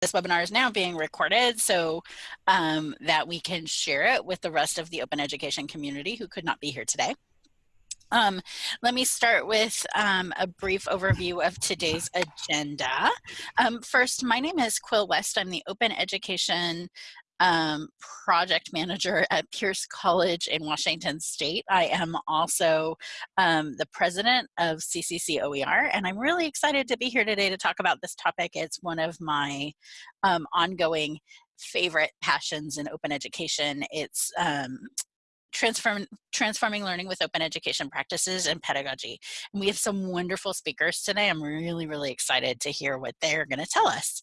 this webinar is now being recorded so um, that we can share it with the rest of the open education community who could not be here today. Um, let me start with um, a brief overview of today's agenda. Um, first, my name is Quill West. I'm the Open Education um, project manager at Pierce College in Washington State. I am also um, the president of CCC OER, and I'm really excited to be here today to talk about this topic. It's one of my um, ongoing favorite passions in open education. It's um, transform, transforming learning with open education practices and pedagogy. And we have some wonderful speakers today. I'm really, really excited to hear what they're gonna tell us.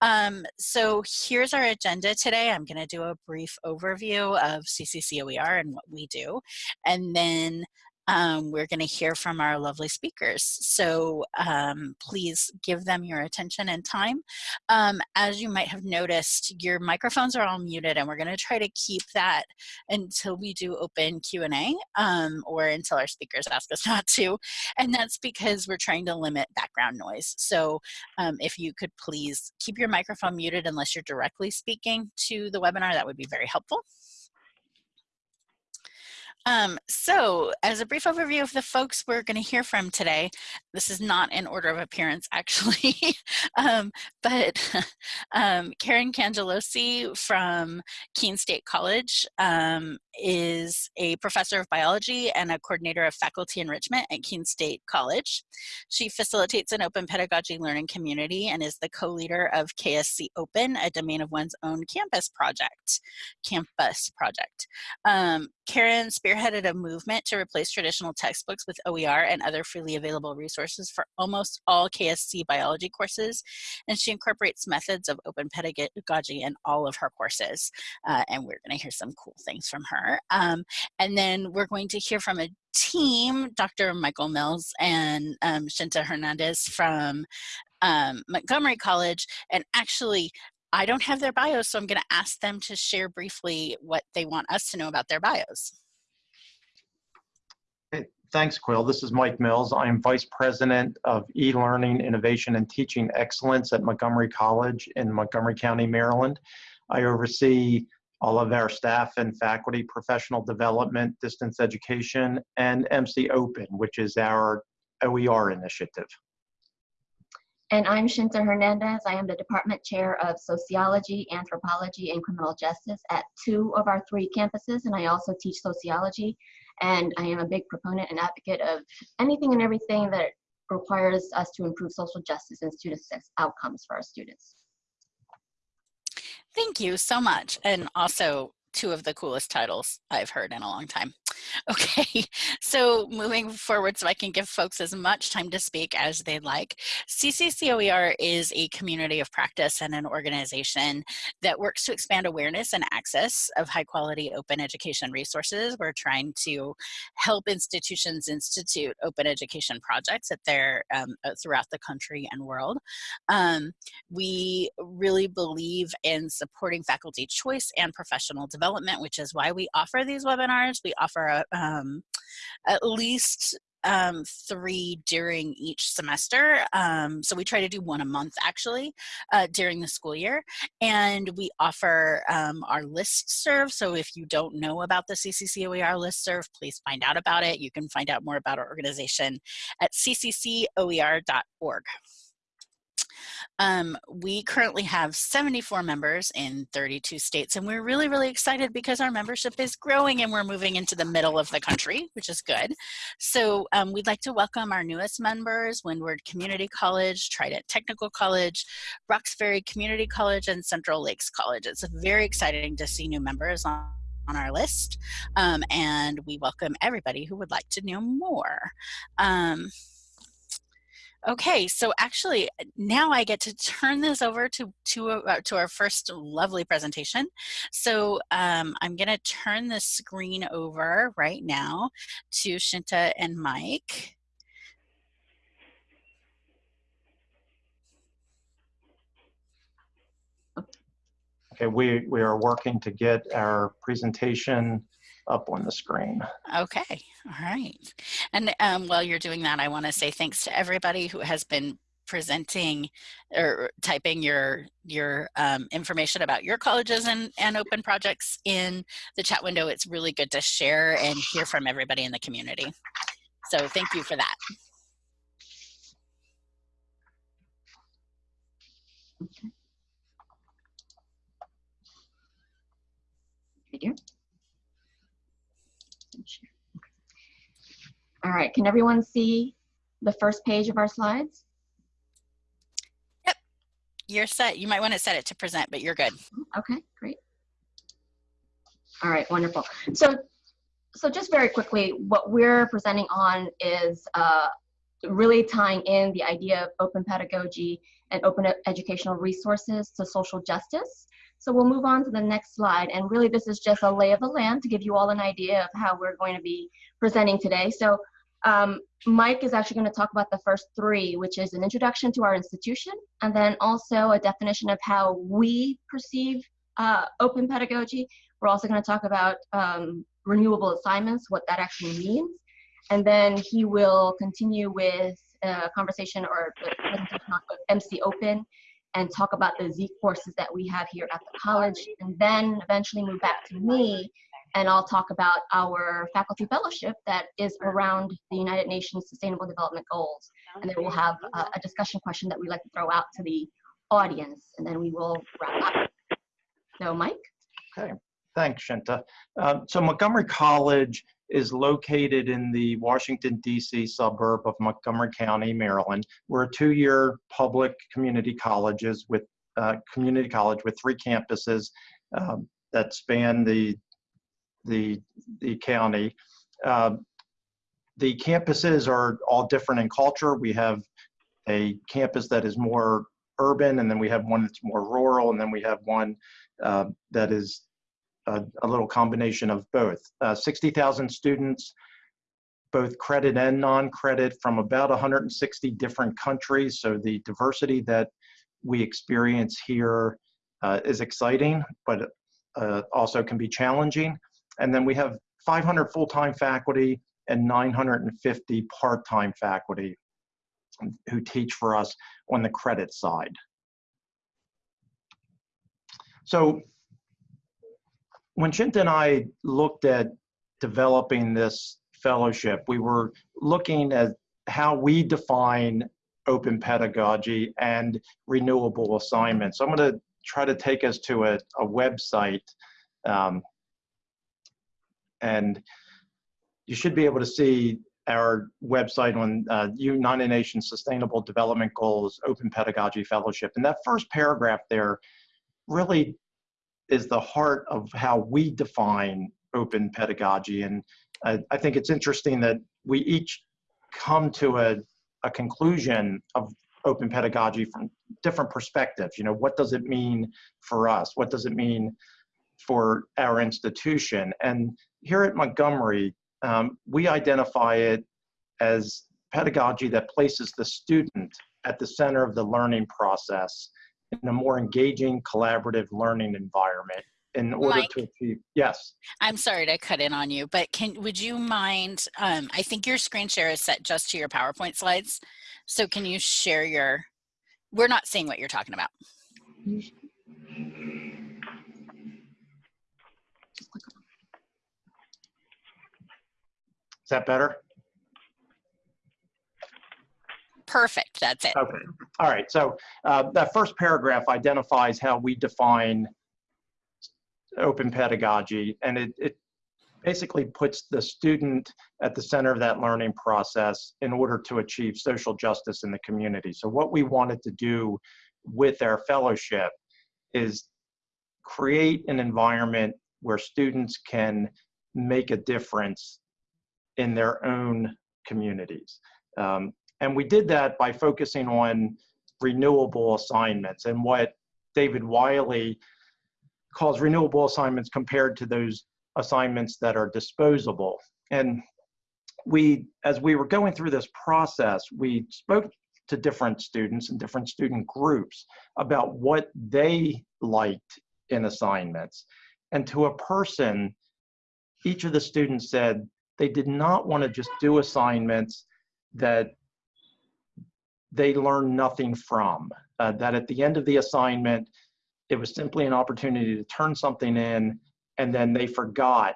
Um, so here's our agenda today. I'm gonna do a brief overview of CCCOER and what we do. And then um, we're going to hear from our lovely speakers. So um, please give them your attention and time. Um, as you might have noticed, your microphones are all muted and we're going to try to keep that until we do open Q&A um, or until our speakers ask us not to. And that's because we're trying to limit background noise. So um, if you could please keep your microphone muted unless you're directly speaking to the webinar, that would be very helpful. Um, so as a brief overview of the folks we're going to hear from today, this is not in order of appearance actually, um, but um, Karen Cangelosi from Keene State College um, is a professor of biology and a coordinator of faculty enrichment at Keene State College. She facilitates an open pedagogy learning community and is the co-leader of KSC Open, a domain of one's own campus project, campus project. Um, Karen spearheaded a movement to replace traditional textbooks with OER and other freely available resources for almost all KSC biology courses, and she incorporates methods of open pedagogy in all of her courses. Uh, and we're going to hear some cool things from her. Um, and then we're going to hear from a team, Dr. Michael Mills and um, Shinta Hernandez from um, Montgomery College. And actually, I don't have their bios, so I'm going to ask them to share briefly what they want us to know about their bios. Thanks, Quill. This is Mike Mills. I am Vice President of E-Learning, Innovation, and Teaching Excellence at Montgomery College in Montgomery County, Maryland. I oversee all of our staff and faculty professional development, distance education, and MC Open, which is our OER initiative. And I'm Shinta Hernandez. I am the Department Chair of Sociology, Anthropology, and Criminal Justice at two of our three campuses, and I also teach sociology. And I am a big proponent and advocate of anything and everything that requires us to improve social justice and student success outcomes for our students. Thank you so much. And also two of the coolest titles I've heard in a long time. Okay, so moving forward so I can give folks as much time to speak as they'd like. CCCOER is a community of practice and an organization that works to expand awareness and access of high quality open education resources. We're trying to help institutions institute open education projects at their, um, uh, throughout the country and world. Um, we really believe in supporting faculty choice and professional development, which is why we offer these webinars. We offer um, at least um, three during each semester. Um, so we try to do one a month actually uh, during the school year. And we offer um, our list serve. So if you don't know about the CCCOER list serve, please find out about it. You can find out more about our organization at cccoer.org. Um, we currently have 74 members in 32 states, and we're really, really excited because our membership is growing and we're moving into the middle of the country, which is good. So um, we'd like to welcome our newest members, Windward Community College, Trident Technical College, Roxbury Community College, and Central Lakes College. It's very exciting to see new members on on our list um, and we welcome everybody who would like to know more. Um, Okay, so actually now I get to turn this over to to, uh, to our first lovely presentation. So um, I'm going to turn the screen over right now to Shinta and Mike. Okay, we, we are working to get our presentation up on the screen. Okay, all right. And um, while you're doing that, I want to say thanks to everybody who has been presenting or typing your your um, information about your colleges and, and open projects in the chat window. It's really good to share and hear from everybody in the community. So thank you for that. Okay. Right here. All right, can everyone see the first page of our slides? Yep, you're set. You might want to set it to present, but you're good. Okay, great. All right, wonderful. So, so just very quickly, what we're presenting on is uh, really tying in the idea of open pedagogy and open educational resources to social justice. So we'll move on to the next slide. And really this is just a lay of the land to give you all an idea of how we're going to be presenting today. So um, Mike is actually going to talk about the first three, which is an introduction to our institution, and then also a definition of how we perceive uh, open pedagogy. We're also going to talk about um, renewable assignments, what that actually means. And then he will continue with a conversation or MC Open and talk about the Z courses that we have here at the college, and then eventually move back to me and I'll talk about our faculty fellowship that is around the United Nations Sustainable Development Goals. And then we'll have a, a discussion question that we like to throw out to the audience, and then we will wrap up. So, Mike? Okay, thanks, Shinta. Um, so Montgomery College is located in the Washington, D.C. suburb of Montgomery County, Maryland. We're a two-year public community colleges with uh, community college with three campuses um, that span the the, the county. Uh, the campuses are all different in culture. We have a campus that is more urban, and then we have one that's more rural, and then we have one uh, that is a, a, little combination of both. Uh, 60,000 students, both credit and non-credit from about 160 different countries. So the diversity that we experience here uh, is exciting, but uh, also can be challenging. And then we have 500 full-time faculty and 950 part-time faculty who teach for us on the credit side. So when Shinta and I looked at developing this fellowship, we were looking at how we define open pedagogy and renewable assignments. So I'm going to try to take us to a, a website um, and you should be able to see our website on uh, United Nations Sustainable Development Goals Open Pedagogy Fellowship. And that first paragraph there really is the heart of how we define open pedagogy. And I, I think it's interesting that we each come to a, a conclusion of open pedagogy from different perspectives. You know, what does it mean for us? What does it mean for our institution? And here at Montgomery, um, we identify it as pedagogy that places the student at the center of the learning process in a more engaging, collaborative learning environment in order Mike, to achieve, yes. I'm sorry to cut in on you, but can would you mind, um, I think your screen share is set just to your PowerPoint slides. So can you share your, we're not seeing what you're talking about. That better? Perfect, that's it. Okay, all right. So uh, that first paragraph identifies how we define open pedagogy, and it, it basically puts the student at the center of that learning process in order to achieve social justice in the community. So what we wanted to do with our fellowship is create an environment where students can make a difference in their own communities. Um, and we did that by focusing on renewable assignments and what David Wiley calls renewable assignments compared to those assignments that are disposable. And we, as we were going through this process, we spoke to different students and different student groups about what they liked in assignments. And to a person, each of the students said they did not want to just do assignments that they learned nothing from. Uh, that at the end of the assignment, it was simply an opportunity to turn something in and then they forgot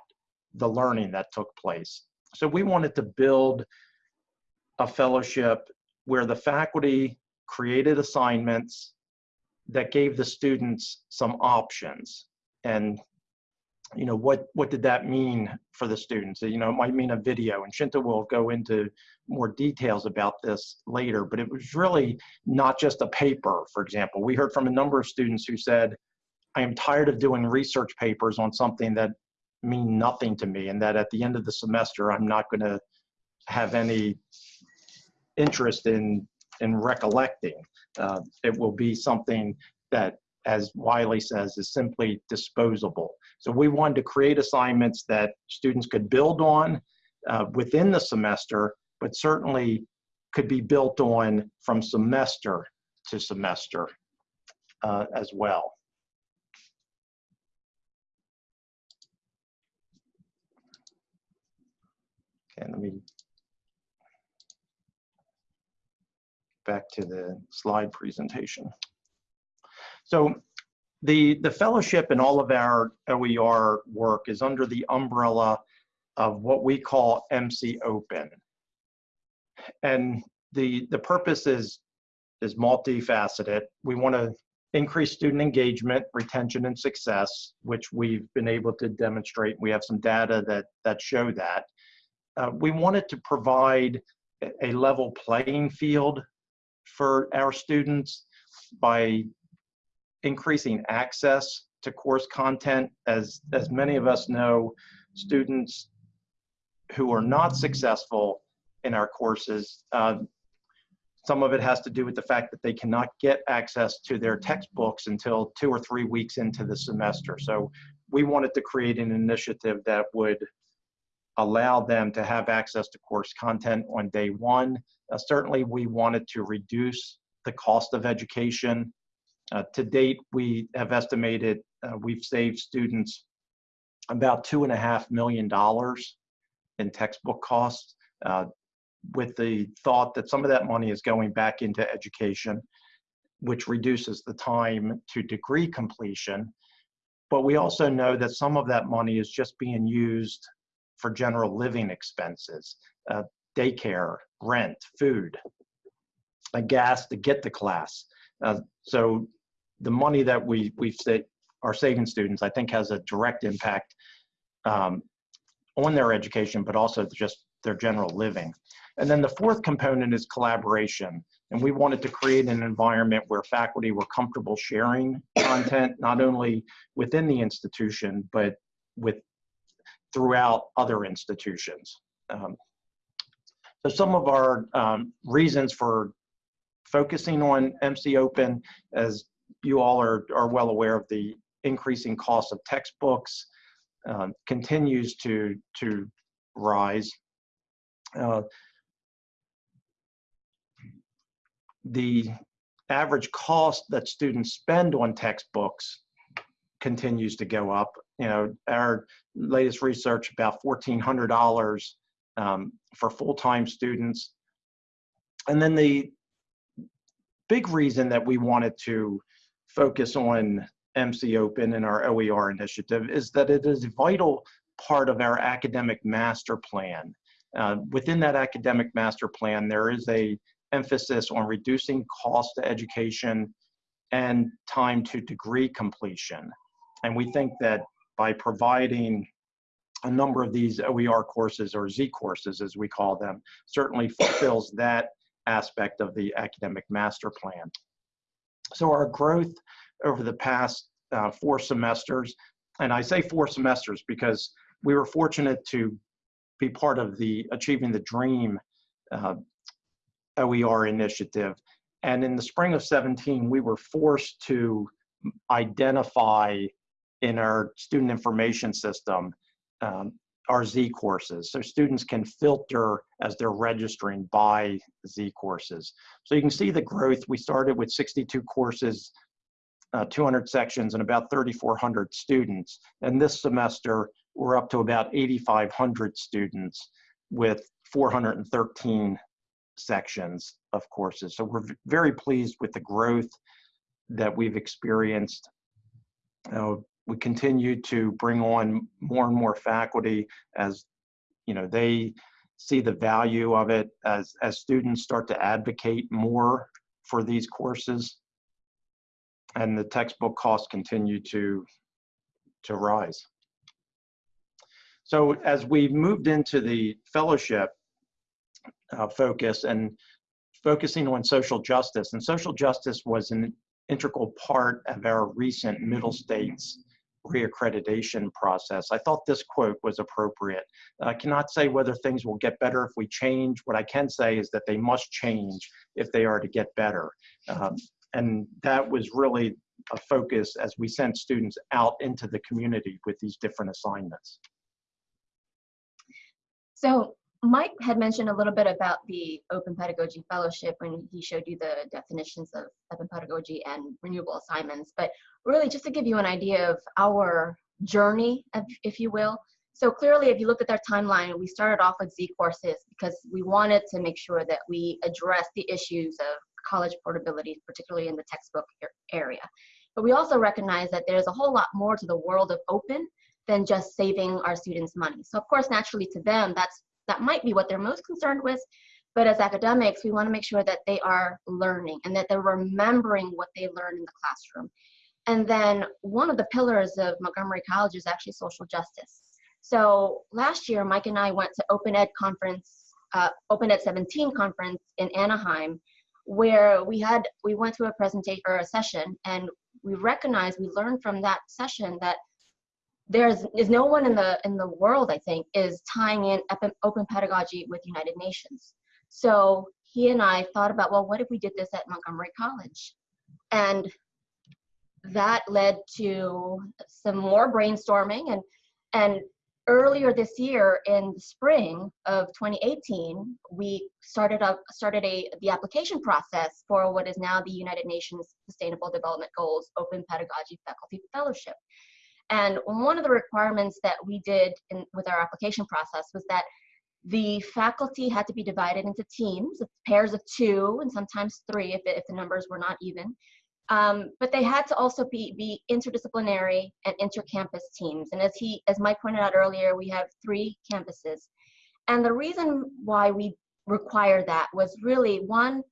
the learning that took place. So we wanted to build a fellowship where the faculty created assignments that gave the students some options. And, you know, what, what did that mean for the students? You know, it might mean a video, and Shinta will go into more details about this later, but it was really not just a paper, for example. We heard from a number of students who said, I am tired of doing research papers on something that mean nothing to me and that at the end of the semester, I'm not gonna have any interest in, in recollecting. Uh, it will be something that, as Wiley says, is simply disposable. So we wanted to create assignments that students could build on uh, within the semester, but certainly could be built on from semester to semester uh, as well. Okay, let me back to the slide presentation. So the, the fellowship and all of our OER work is under the umbrella of what we call MC Open. And the, the purpose is, is multifaceted. We want to increase student engagement, retention, and success, which we've been able to demonstrate. We have some data that, that show that. Uh, we wanted to provide a level playing field for our students by increasing access to course content. As, as many of us know, students who are not successful in our courses, uh, some of it has to do with the fact that they cannot get access to their textbooks until two or three weeks into the semester. So we wanted to create an initiative that would allow them to have access to course content on day one. Uh, certainly, we wanted to reduce the cost of education. Uh, to date, we have estimated uh, we've saved students about two and a half million dollars in textbook costs, uh, with the thought that some of that money is going back into education, which reduces the time to degree completion. But we also know that some of that money is just being used for general living expenses, uh, daycare, rent, food, a gas to get to class. Uh, so the money that we we say are saving students, I think, has a direct impact um, on their education, but also just their general living. And then the fourth component is collaboration. And we wanted to create an environment where faculty were comfortable sharing content, not only within the institution, but with throughout other institutions. Um, so some of our um, reasons for focusing on MC Open, as you all are, are well aware of the increasing cost of textbooks, uh, continues to, to rise. Uh, the average cost that students spend on textbooks continues to go up. You know, our latest research about $1,400 um, for full-time students. And then the big reason that we wanted to focus on MC Open and our OER initiative is that it is a vital part of our academic master plan. Uh, within that academic master plan, there is a emphasis on reducing cost to education and time to degree completion. And we think that by providing a number of these OER courses or Z courses as we call them certainly fulfills that aspect of the academic master plan. So our growth over the past uh, four semesters, and I say four semesters because we were fortunate to be part of the Achieving the Dream uh, OER initiative. And in the spring of 17, we were forced to identify in our student information system um, our Z courses. So students can filter as they're registering by Z courses. So you can see the growth. We started with 62 courses, uh, 200 sections, and about 3,400 students. And this semester, we're up to about 8,500 students with 413 sections of courses. So we're very pleased with the growth that we've experienced. Uh, we continue to bring on more and more faculty as you know they see the value of it as as students start to advocate more for these courses. And the textbook costs continue to to rise. So as we moved into the fellowship uh, focus and focusing on social justice and social justice was an integral part of our recent middle states reaccreditation process. I thought this quote was appropriate. I cannot say whether things will get better if we change. What I can say is that they must change if they are to get better. Um, and that was really a focus as we sent students out into the community with these different assignments. So Mike had mentioned a little bit about the Open Pedagogy Fellowship when he showed you the definitions of open pedagogy and renewable assignments. But really, just to give you an idea of our journey, if, you will. So clearly, if you look at our timeline, we started off with Z courses because we wanted to make sure that we address the issues of college portability, particularly in the textbook area. But we also recognize that there's a whole lot more to the world of open than just saving our students money. So of course, naturally to them, that's that might be what they're most concerned with. But as academics, we want to make sure that they are learning and that they're remembering what they learned in the classroom. And then one of the pillars of Montgomery College is actually social justice. So last year, Mike and I went to Open Ed conference, uh, Open Ed 17 conference in Anaheim, where we had we went to a presentation or a session, and we recognized we learned from that session that there's is no one in the in the world i think is tying in open pedagogy with united nations. So he and i thought about well what if we did this at montgomery college? And that led to some more brainstorming and and earlier this year in the spring of 2018 we started up started a the application process for what is now the united nations sustainable development goals open pedagogy faculty fellowship and one of the requirements that we did in, with our application process was that the faculty had to be divided into teams, pairs of two, and sometimes three if, if the numbers were not even. Um, but they had to also be, be interdisciplinary and intercampus teams. And as he, as Mike pointed out earlier, we have three campuses. And the reason why we require that was really one,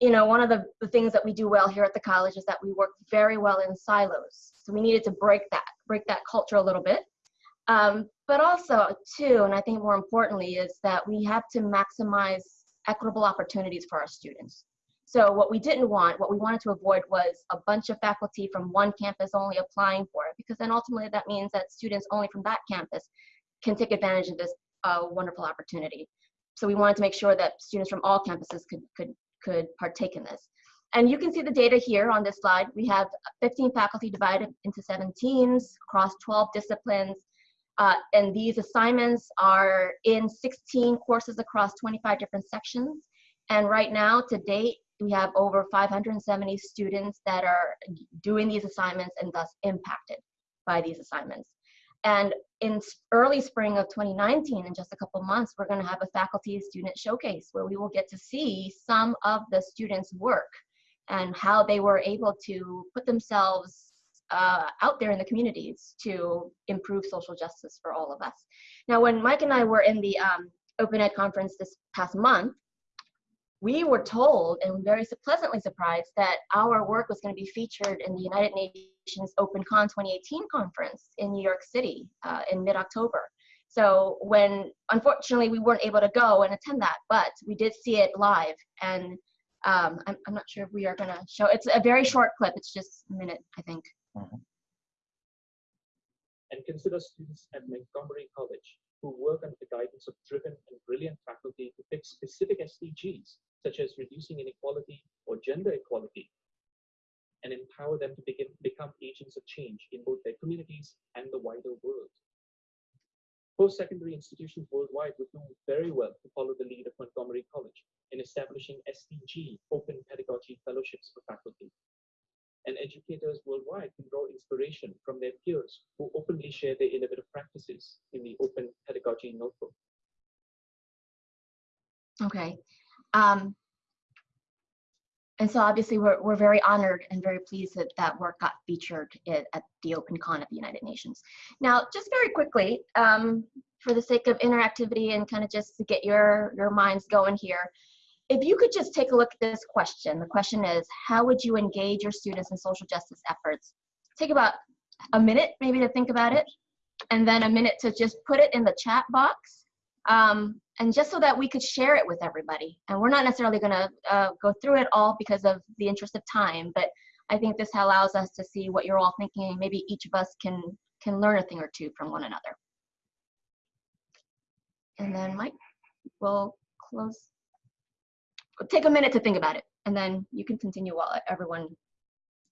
you know, one of the, the things that we do well here at the college is that we work very well in silos. So we needed to break that, break that culture a little bit. Um, but also, too, and I think more importantly, is that we have to maximize equitable opportunities for our students. So what we didn't want, what we wanted to avoid was a bunch of faculty from one campus only applying for it, because then ultimately that means that students only from that campus can take advantage of this uh, wonderful opportunity. So we wanted to make sure that students from all campuses could, could, could partake in this. And you can see the data here on this slide. We have 15 faculty divided into seven teams across 12 disciplines. Uh, and these assignments are in 16 courses across 25 different sections. And right now, to date, we have over 570 students that are doing these assignments and thus impacted by these assignments. And in early spring of 2019, in just a couple months, we're going to have a faculty student showcase where we will get to see some of the students' work and how they were able to put themselves uh, out there in the communities to improve social justice for all of us. Now, when Mike and I were in the um, Open Ed conference this past month, we were told and very pleasantly surprised that our work was going to be featured in the United Nations OpenCon 2018 conference in New York City uh, in mid-October. So when, unfortunately, we weren't able to go and attend that, but we did see it live and um, I'm, I'm not sure if we are going to show, it's a very short clip. It's just a minute, I think. Mm-hmm. And consider students at Montgomery College who work under the guidance of driven and brilliant faculty to pick specific SDGs, such as reducing inequality or gender equality, and empower them to begin, become agents of change in both their communities and the wider world. Post-secondary institutions worldwide would do very well to follow the lead of Montgomery College in establishing SDG Open Pedagogy Fellowships for faculty. And educators worldwide can draw inspiration from their peers who openly share their innovative practices in the Open Pedagogy Notebook. Okay. Um, and so obviously we're, we're very honored and very pleased that that work got featured at, at the OpenCon at the United Nations. Now, just very quickly, um, for the sake of interactivity and kind of just to get your, your minds going here, if you could just take a look at this question, the question is, how would you engage your students in social justice efforts? Take about a minute maybe to think about it, and then a minute to just put it in the chat box. Um, and just so that we could share it with everybody. And we're not necessarily gonna uh, go through it all because of the interest of time, but I think this allows us to see what you're all thinking. Maybe each of us can, can learn a thing or two from one another. And then Mike, we'll close. Take a minute to think about it, and then you can continue while everyone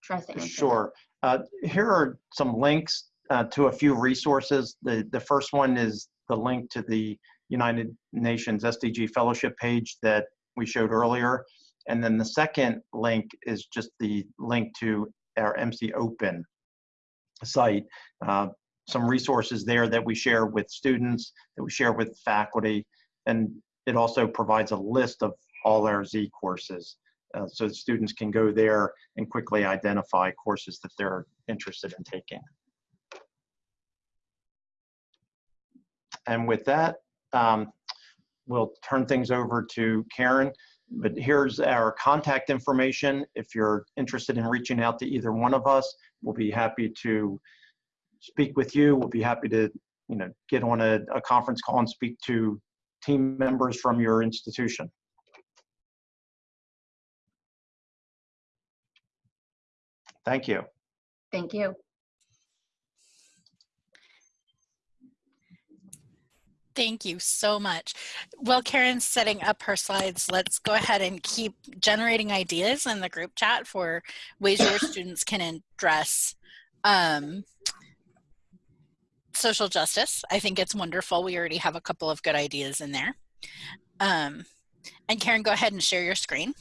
tries to answer. Sure. Uh, here are some links uh, to a few resources. The, the first one is the link to the United Nations SDG Fellowship page that we showed earlier. And then the second link is just the link to our MC Open site. Uh, some resources there that we share with students, that we share with faculty, and it also provides a list of all our Z courses. Uh, so students can go there and quickly identify courses that they're interested in taking. And with that, um, we'll turn things over to Karen. But here's our contact information. If you're interested in reaching out to either one of us, we'll be happy to speak with you. We'll be happy to, you know, get on a, a conference call and speak to team members from your institution. Thank you. Thank you. Thank you so much. While Karen's setting up her slides, let's go ahead and keep generating ideas in the group chat for ways your students can address um, social justice. I think it's wonderful. We already have a couple of good ideas in there. Um, and Karen, go ahead and share your screen.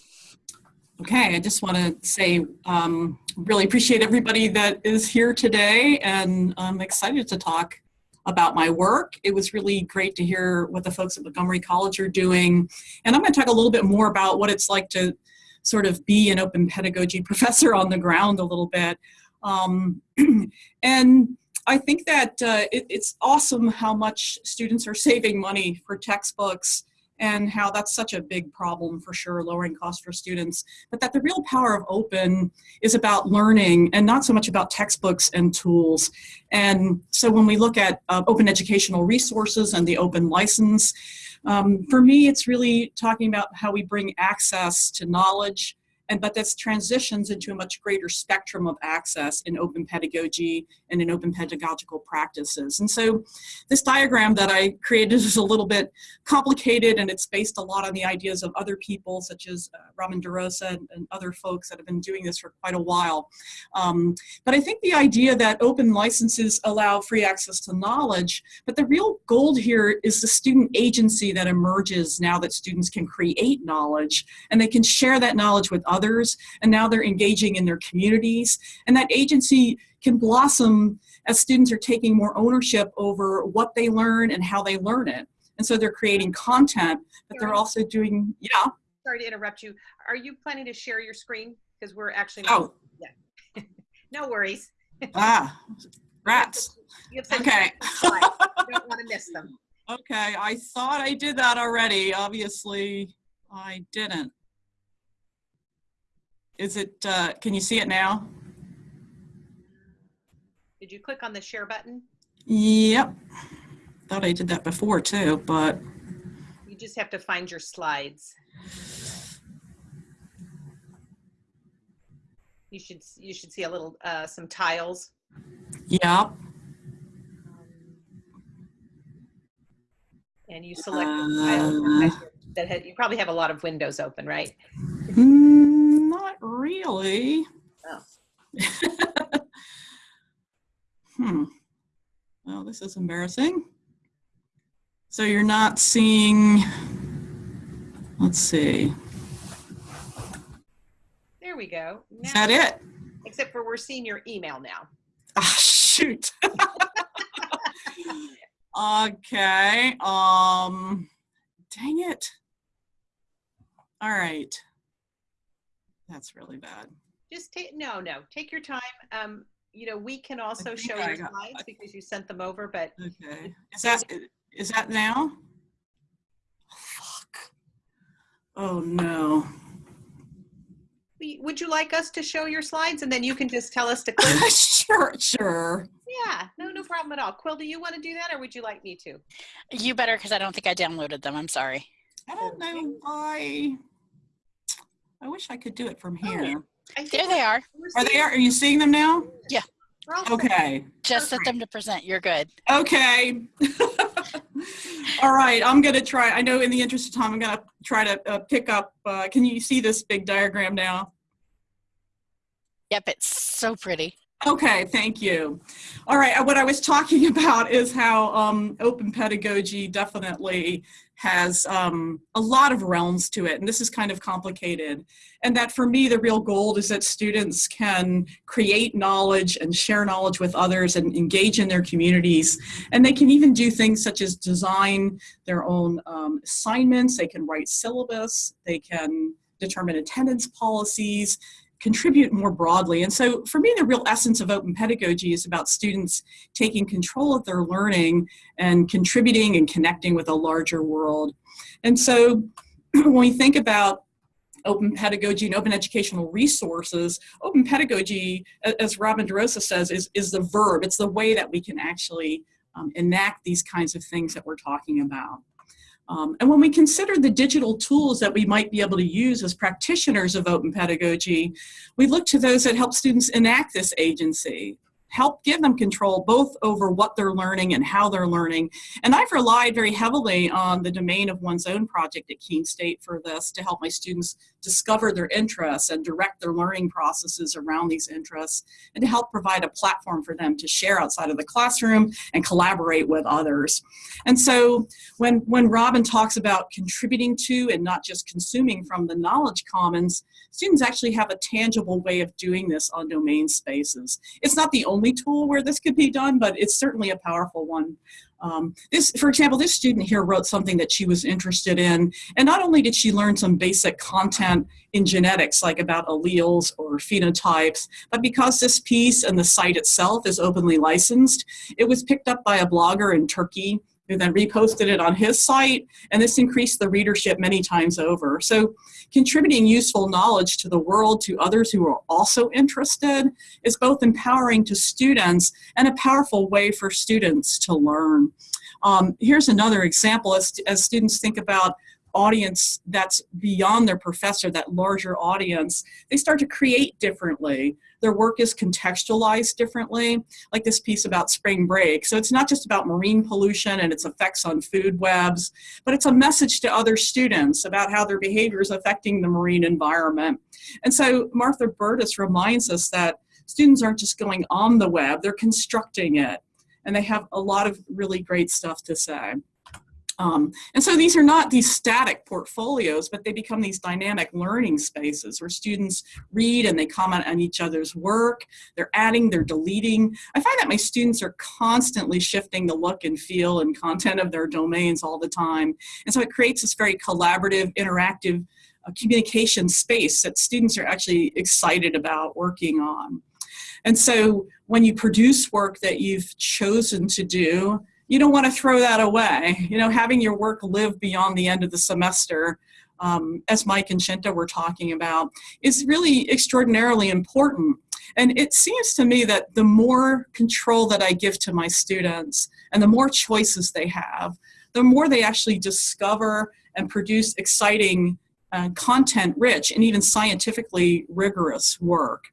Okay, I just want to say um, really appreciate everybody that is here today and I'm excited to talk about my work. It was really great to hear what the folks at Montgomery College are doing. And I'm going to talk a little bit more about what it's like to sort of be an open pedagogy professor on the ground a little bit. Um, and I think that uh, it, it's awesome how much students are saving money for textbooks and how that's such a big problem for sure, lowering costs for students, but that the real power of open is about learning and not so much about textbooks and tools. And so when we look at uh, open educational resources and the open license, um, for me, it's really talking about how we bring access to knowledge, and but this transitions into a much greater spectrum of access in open pedagogy and in open pedagogical practices. And so this diagram that I created is a little bit complicated and it's based a lot on the ideas of other people such as uh, Robin DeRosa and, and, other folks that have been doing this for quite a while. Um, but I think the idea that open licenses allow free access to knowledge, but the real gold here is the student agency that emerges now that students can create knowledge and they can share that knowledge with others, and now they're engaging in their communities. And that agency can blossom as students are taking more ownership over what they learn and how they learn it. And so they're creating content, but they're also doing, yeah. Sorry to interrupt you. Are you planning to share your screen? Because we're actually, oh, yeah. no worries. ah, rats. okay. don't want to miss them. Okay, I thought I did that already. Obviously, I didn't. Is it, uh, can you see it now? Did you click on the share button? Yep. Thought I did that before too, but. You just have to find your slides. You should, you should see a little, uh, some tiles. Yep. And you select uh, that had, you probably have a lot of windows open, right? Mm, not really. Oh. hmm. Well, this is embarrassing. So you're not seeing, let's see. There we go. Now, is that it? Except for we're seeing your email now. Ah, shoot. okay. Um, dang it. All right. That's really bad. Just take, no, no, take your time. Um, you know, we can also show I your got- slides I- because you sent them over, but Okay. Is that is that now? Oh, fuck. Oh no. would you like us to show your slides and then you can just tell us to click? sure, sure. Yeah, no, no problem at all. Quill, do you want to do that or would you like me to? You better because I don't think I downloaded them. I'm sorry. I don't know why. I wish I could do it from here. I think There they are. we're they? seeing- Are you seeing them now? we're all set. Okay. Just set them to present. You're good. Okay. All right. I'm going to try. I know in the interest of time, I'm going to try to uh, pick up. Uh, can you see this big diagram now? Yep, it's so pretty. Okay, thank you. All right, uh, what I was talking about is how um, open pedagogy definitely has um, a lot of realms to it, and this is kind of complicated. And that for me, the real goal is that students can create knowledge and share knowledge with others and engage in their communities. And they can even do things such as design their own um, assignments, they can write syllabus, they can determine attendance policies, contribute more broadly. And so for me, the real essence of open pedagogy is about students taking control of their learning and contributing and connecting with a larger world. And so when we think about open pedagogy and open educational resources, open pedagogy, as Robin DeRosa says, is, is the verb. It's the way that we can actually um, enact these kinds of things that we're talking about. Um, and when we consider the digital tools that we might be able to use as practitioners of open pedagogy, we look to those that help students enact this agency, help give them control both over what they're learning and how they're learning. And I've relied very heavily on the domain of one's own project at Keene State for this to help my students discover their interests and direct their learning processes around these interests and to help provide a platform for them to share outside of the classroom and collaborate with others. And so when, when Robin talks about contributing to and not just consuming from the knowledge commons, students actually have a tangible way of doing this on domain spaces. It's not the only tool where this could be done, but it's certainly a powerful one. Um, this, for example, this student here wrote something that she was interested in, and not only did she learn some basic content in genetics, like about alleles or phenotypes, but because this piece and the site itself is openly licensed, it was picked up by a blogger in Turkey who then reposted it on his site, and this increased the readership many times over. So contributing useful knowledge to the world to others who are also interested is both empowering to students and a powerful way for students to learn. Um, here's another example as, as students think about audience that's beyond their professor, that larger audience, they start to create differently. Their work is contextualized differently, like this piece about spring break. So it's not just about marine pollution and its effects on food webs, but it's a message to other students about how their behavior is affecting the marine environment. And so Martha Burtis reminds us that students aren't just going on the web, they're constructing it. And they have a lot of really great stuff to say. Um, and so these are not these static portfolios, but they become these dynamic learning spaces where students read and they comment on each other's work. They're adding, they're deleting. I find that my students are constantly shifting the look and feel and content of their domains all the time. And so it creates this very collaborative, interactive uh, communication space that students are actually excited about working on. And so when you produce work that you've chosen to do, you don't want to throw that away. You know, having your work live beyond the end of the semester, um, as Mike and Shinta were talking about, is really extraordinarily important. And it seems to me that the more control that I give to my students and the more choices they have, the more they actually discover and produce exciting, uh, content rich, and even scientifically rigorous work.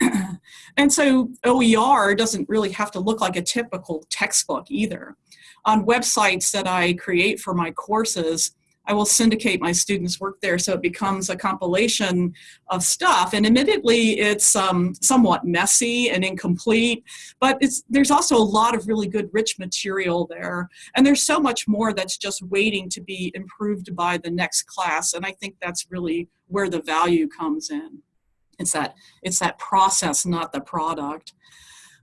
and so OER doesn't really have to look like a typical textbook either. On websites that I create for my courses, I will syndicate my students' work there so it becomes a compilation of stuff. And admittedly, it's um, somewhat messy and incomplete, but it's, there's also a lot of really good, rich material there. And there's so much more that's just waiting to be improved by the next class. And I think that's really where the value comes in. It's that, it's that process, not the product.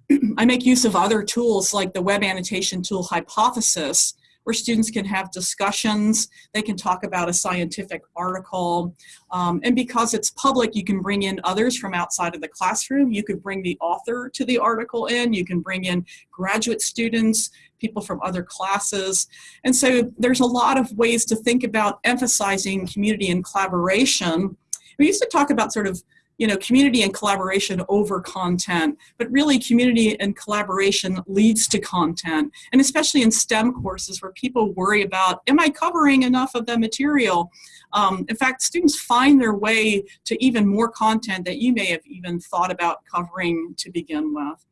I make use of other tools like the web annotation tool Hypothesis, where students can have discussions. They can talk about a scientific article. Um, and because it's public, you can bring in others from outside of the classroom. You could bring the author to the article in. You can bring in graduate students, people from other classes. And so there's a lot of ways to think about emphasizing community and collaboration. We used to talk about sort of you know, community and collaboration over content, but really community and collaboration leads to content. And especially in STEM courses where people worry about, am I covering enough of the material? Um, in fact, students find their way to even more content that you may have even thought about covering to begin with.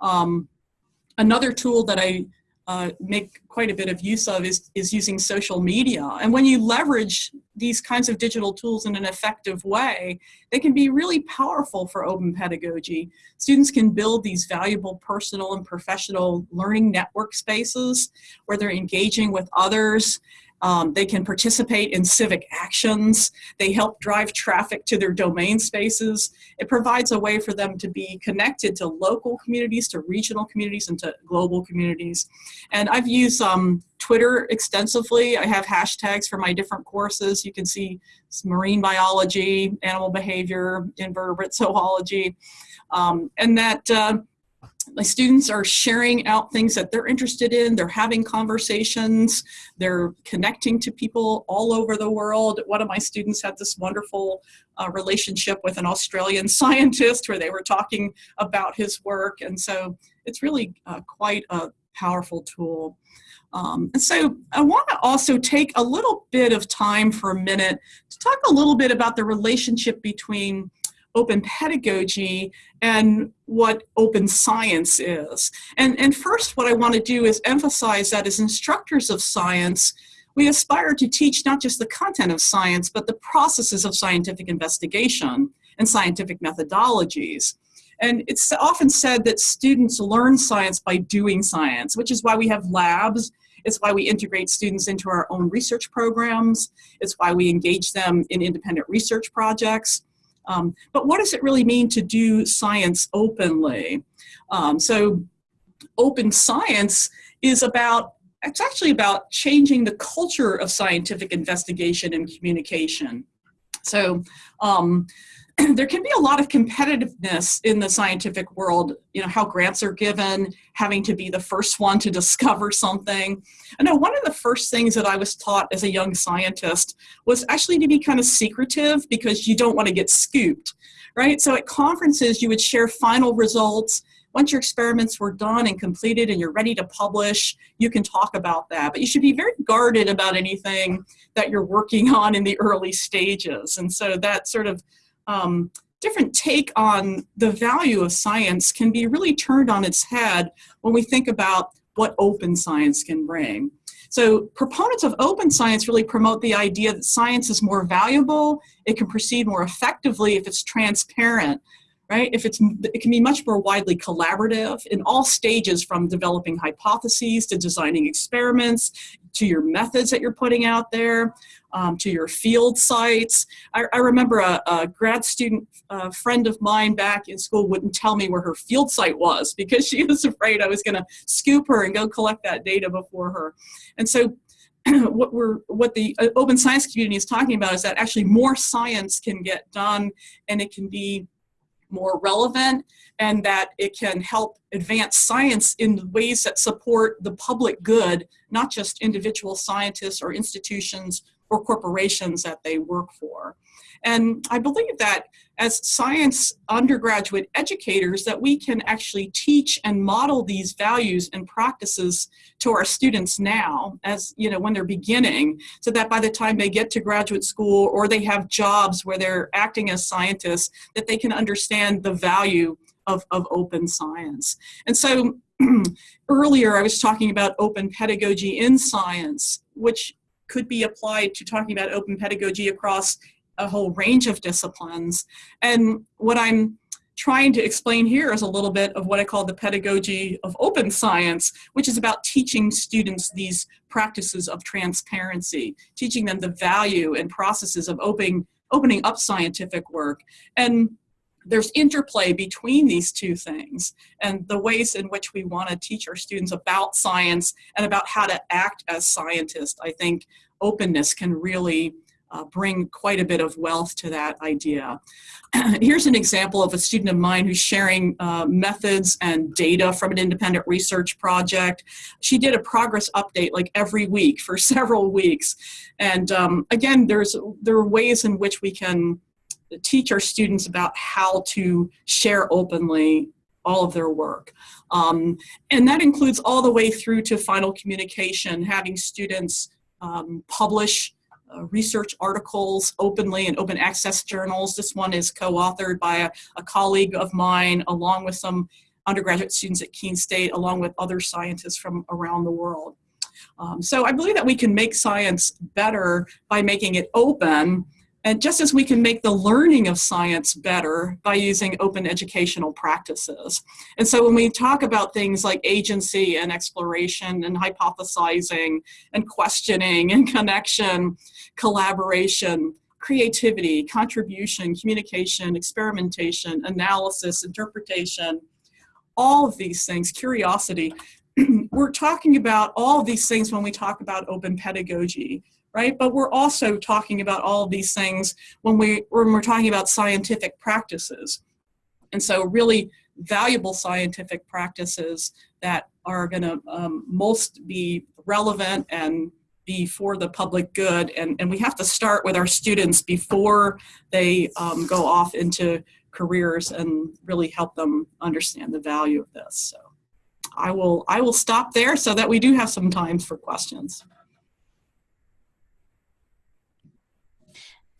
Um, another tool that I uh, make quite a bit of use of is, is using social media. And when you leverage these kinds of digital tools in an effective way, they can be really powerful for open pedagogy. Students can build these valuable personal and professional learning network spaces where they're engaging with others um, they can participate in civic actions. They help drive traffic to their domain spaces. It provides a way for them to be connected to local communities, to regional communities, and to global communities. And I've used um, Twitter extensively. I have hashtags for my different courses. You can see marine biology, animal behavior, invertebrate zoology, um, and that uh, my students are sharing out things that they're interested in, they're having conversations, they're connecting to people all over the world. One of my students had this wonderful uh, relationship with an Australian scientist where they were talking about his work, and so it's really uh, quite a powerful tool. Um, and so I want to also take a little bit of time for a minute to talk a little bit about the relationship between open pedagogy and what open science is. And, and first, what I want to do is emphasize that as instructors of science, we aspire to teach not just the content of science, but the processes of scientific investigation and scientific methodologies. And it's often said that students learn science by doing science, which is why we have labs. It's why we integrate students into our own research programs. It's why we engage them in independent research projects. Um, but what does it really mean to do science openly? Um, so open science is about, it's actually about changing the culture of scientific investigation and communication. So um, there can be a lot of competitiveness in the scientific world, you know, how grants are given, having to be the first one to discover something. I know one of the first things that I was taught as a young scientist was actually to be kind of secretive because you don't want to get scooped, right? So at conferences, you would share final results. Once your experiments were done and completed and you're ready to publish, you can talk about that. But you should be very guarded about anything that you're working on in the early stages. And so that sort of um, different take on the value of science can be really turned on its head when we think about what open science can bring. So proponents of open science really promote the idea that science is more valuable, it can proceed more effectively if it's transparent, right? If it's, it can be much more widely collaborative in all stages from developing hypotheses to designing experiments, to your methods that you're putting out there, um, to your field sites. I, I remember a, a, grad student uh, friend of mine back in school wouldn't tell me where her field site was because she was afraid I was going to scoop her and go collect that data before her. And so what we're what the uh, open science community is talking about is that actually more science can get done and it can be more relevant and that it can help advance science in ways that support the public good, not just individual scientists or institutions or corporations that they work for. And I believe that as science undergraduate educators that we can actually teach and model these values and practices to our students now as you know when they're beginning so that by the time they get to graduate school or they have jobs where they're acting as scientists that they can understand the value of, of open science. And so earlier I was talking about open pedagogy in science, which could be applied to talking about open pedagogy across a whole range of disciplines. And what I'm trying to explain here is a little bit of what I call the pedagogy of open science, which is about teaching students these practices of transparency, teaching them the value and processes of opening, opening up scientific work. And there's interplay between these two things and the ways in which we want to teach our students about science and about how to act as scientists. I think openness can really uh, bring quite a bit of wealth to that idea. Here's an example of a student of mine who's sharing uh, methods and data from an independent research project. She did a progress update like every week for several weeks. And um, again, there's there are ways in which we can teach our students about how to share openly all of their work. Um, and that includes all the way through to final communication, having students um, publish uh, research articles openly in open access journals. This one is co-authored by a, a, colleague of mine along with some undergraduate students at Keene State along with other scientists from around the world. Um, so I believe that we can make science better by making it open and just as we can make the learning of science better by using open educational practices. And so when we talk about things like agency and exploration and hypothesizing and questioning and connection, collaboration, creativity, contribution, communication, experimentation, analysis, interpretation, all of these things, curiosity, we're talking about all of these things when we talk about open pedagogy right? But we're also talking about all of these things when, we, when we're talking about scientific practices. And so really valuable scientific practices that are gonna um, most be relevant and be for the public good. And, and we have to start with our students before they um, go off into careers and really help them understand the value of this. So I will, I will stop there so that we do have some time for questions.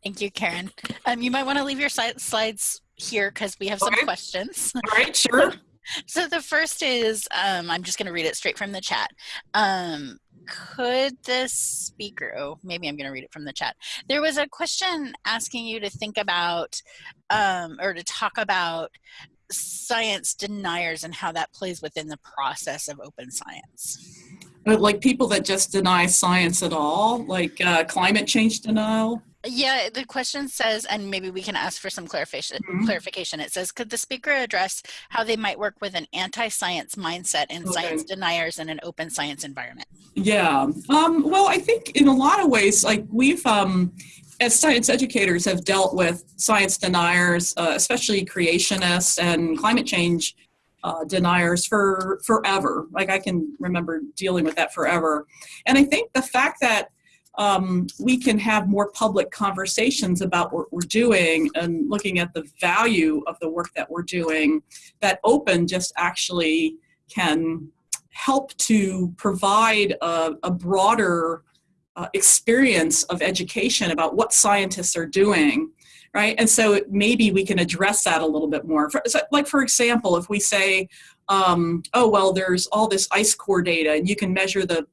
Thank you, Karen. Um, you might want to leave your slides here because we have some okay. questions. All right, sure. so the first is, um, I'm just going to read it straight from the chat. Um, could the speaker, oh, maybe I'm going to read it from the chat. There was a question asking you to think about um, or to talk about science deniers and how that plays within the process of open science. But like people that just deny science at all, like uh, climate change denial? Yeah, the question says, and maybe we can ask for some clarification. Mm -hmm. Clarification. It says, could the speaker address how they might work with an anti-science mindset and okay. science deniers in an open science environment? Yeah. Um, well, I think in a lot of ways, like we've, um, as science educators, have dealt with science deniers, uh, especially creationists and climate change uh, deniers for forever. Like I can remember dealing with that forever. And I think the fact that um, we can have more public conversations about what we're doing and looking at the value of the work that we're doing, that open just actually can help to provide a, a broader uh, experience of education about what scientists are doing right? And so maybe we can address that a little bit more. For, so like for example if we say um, oh well there's all this ice core data and you can measure the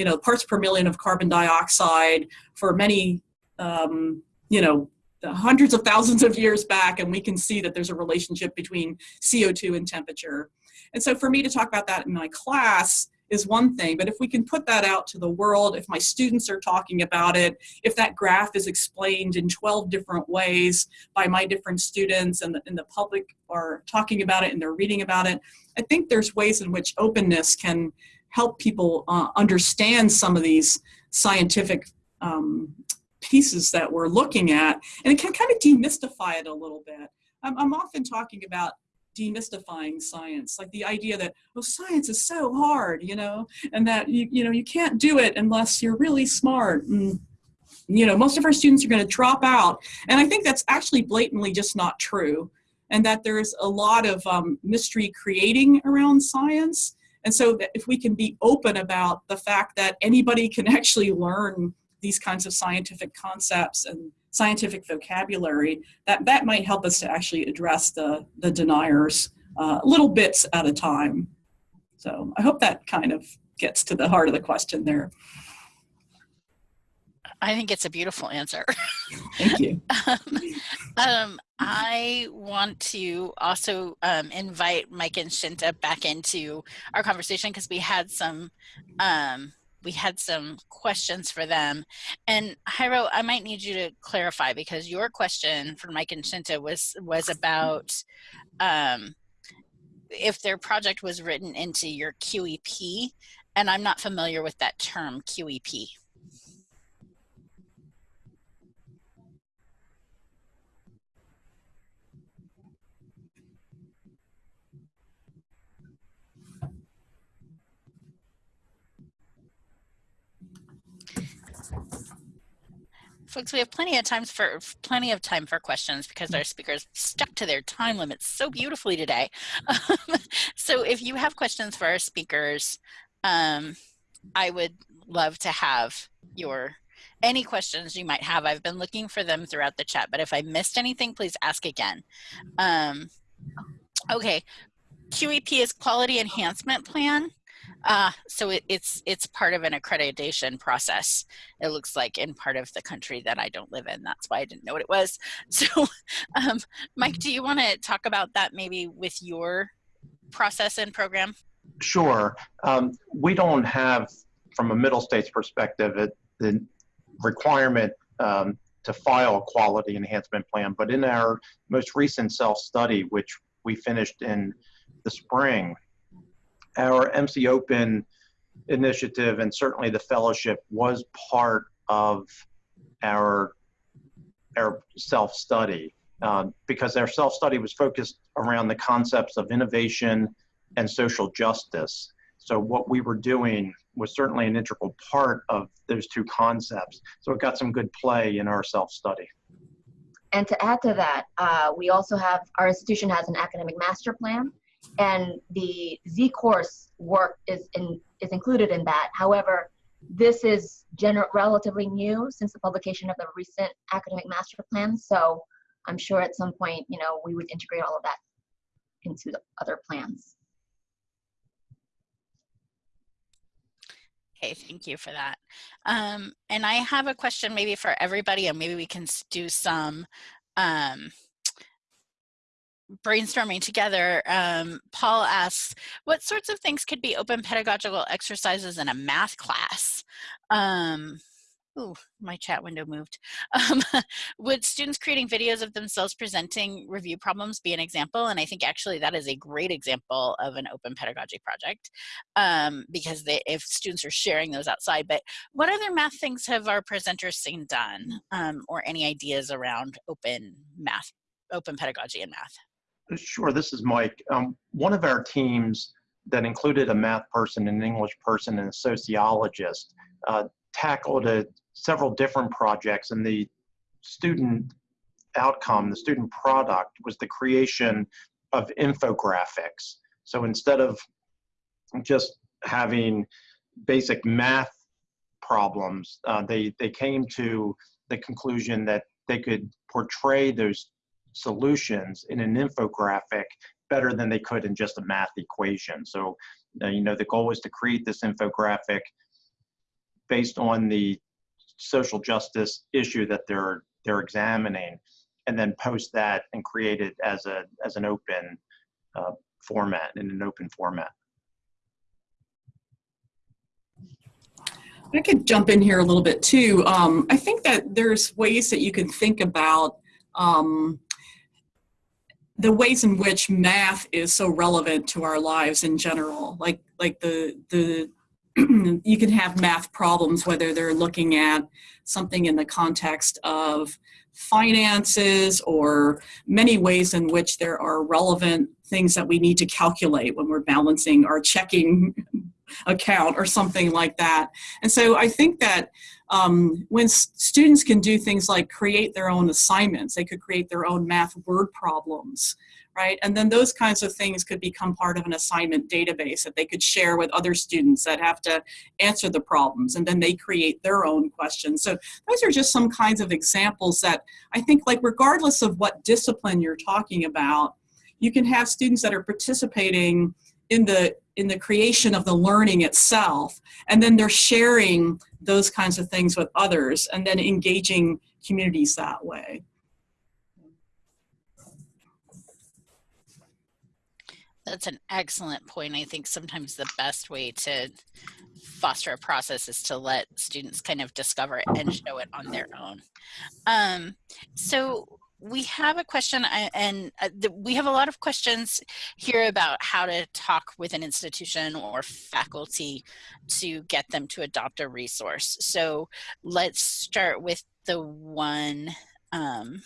you know, parts per million of carbon dioxide for many, um, you know, hundreds of thousands of years back, and we can see that there's a relationship between CO2 and temperature. And so for me to talk about that in my class is one thing, but if we can put that out to the world, if my students are talking about it, if that graph is explained in 12 different ways by my different students and the, and the public are talking about it and they're reading about it, I think there's ways in which openness can help people uh, understand some of these scientific um, pieces that we're looking at, and it can kind of demystify it a little bit. I'm, I'm often talking about demystifying science, like the idea that, oh, science is so hard, you know, and that, you, you know, you can't do it unless you're really smart. And, you know, most of our students are going to drop out. And I think that's actually blatantly just not true. And that there's a lot of um, mystery creating around science and so if we can be open about the fact that anybody can actually learn these kinds of scientific concepts and scientific vocabulary, that, that might help us to actually address the, the deniers uh, little bits at a time. So I hope that kind of gets to the heart of the question there. I think it's a beautiful answer. Thank you. um, um, I want to also um, invite Mike and Shinta back into our conversation because we had some um, we had some questions for them. And Jairo, I might need you to clarify because your question for Mike and Shinta was, was about um, if their project was written into your QEP, and I'm not familiar with that term, QEP. Folks, we have plenty of times for plenty of time for questions because our speakers stuck to their time limits so beautifully today. so if you have questions for our speakers, um, I would love to have your any questions you might have. I've been looking for them throughout the chat, but if I missed anything, please ask again. Um, okay, QEP is Quality Enhancement Plan. Uh, so it, it's it's part of an accreditation process. It looks like in part of the country that I don't live in. That's why I didn't know what it was. So, um, Mike, do you want to talk about that maybe with your process and program? Sure. Um, we don't have, from a middle states perspective, it, the requirement um, to file a quality enhancement plan. But in our most recent self-study, which we finished in the spring, our MC Open initiative and certainly the fellowship was part of our our self-study um, because our self-study was focused around the concepts of innovation and social justice. So what we were doing was certainly an integral part of those two concepts. So it got some good play in our self-study. And to add to that, uh, we also have, our institution has an academic master plan and the Z course work is in, is included in that. However, this is gener- relatively new since the publication of the recent academic master plan. So I'm sure at some point, you know, we would integrate all of that into the other plans. Okay, thank you for that. Um, and I have a question maybe for everybody, and maybe we can do some um, brainstorming together, um, Paul asks, what sorts of things could be open pedagogical exercises in a math class? Um, Ooh, my chat window moved. Um, would students creating videos of themselves presenting review problems be an example? And I think actually that is a great example of an open pedagogy project um, because they, if students are sharing those outside. But what other math things have our presenters seen done um, or any ideas around open math, open pedagogy in math? Sure, this is Mike. Um, one of our teams that included a math person, an English person, and a sociologist uh, tackled a, several different projects, and the student outcome, the student product, was the creation of infographics. So instead of just having basic math problems, uh, they, they came to the conclusion that they could portray those solutions in an infographic better than they could in just a math equation. So, uh, you know, the goal was to create this infographic based on the social justice issue that they're they're examining, and then post that and create it as a as an open uh, format in an open format. I could jump in here a little bit too. Um, I think that there's ways that you can think about um, the ways in which math is so relevant to our lives in general like like the the you can have math problems whether they're looking at something in the context of finances or many ways in which there are relevant things that we need to calculate when we're balancing our checking account or something like that. And so i think that um, when students can do things like create their own assignments, they could create their own math word problems, right? And then those kinds of things could become part of an assignment database that they could share with other students that have to answer the problems and then they create their own questions. So those are just some kinds of examples that I think like regardless of what discipline you're talking about, you can have students that are participating in the in the creation of the learning itself and then they're sharing those kinds of things with others and then engaging communities that way That's an excellent point. I think sometimes the best way to foster a process is to let students kind of discover it and show it on their own. Um, so we have a question uh, and uh, we have a lot of questions here about how to talk with an institution or faculty to get them to adopt a resource. So let's start with the one um,